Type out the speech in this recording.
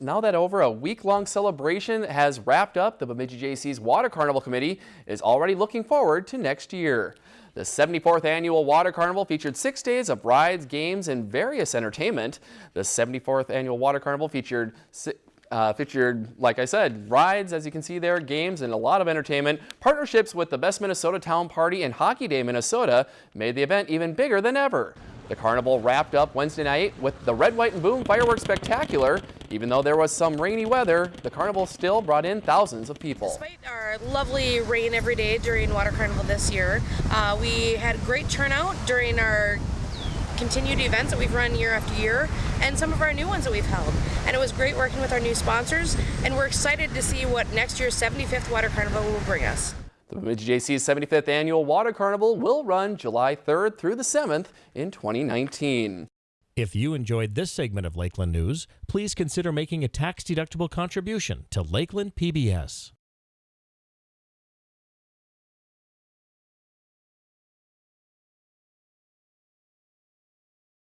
now that over a week-long celebration has wrapped up, the Bemidji Jaycees Water Carnival Committee is already looking forward to next year. The 74th annual Water Carnival featured six days of rides, games, and various entertainment. The 74th annual Water Carnival featured uh, featured, like I said, rides, as you can see there, games, and a lot of entertainment. Partnerships with the Best Minnesota Town Party and Hockey Day Minnesota made the event even bigger than ever. The carnival wrapped up Wednesday night with the Red, White, and Boom Fireworks Spectacular. Even though there was some rainy weather, the carnival still brought in thousands of people. Despite our lovely rain every day during Water Carnival this year, uh, we had great turnout during our continued events that we've run year after year and some of our new ones that we've held. And it was great working with our new sponsors and we're excited to see what next year's 75th Water Carnival will bring us. The Bemidji Jaycees 75th Annual Water Carnival will run July 3rd through the 7th in 2019. If you enjoyed this segment of Lakeland News, please consider making a tax-deductible contribution to Lakeland PBS.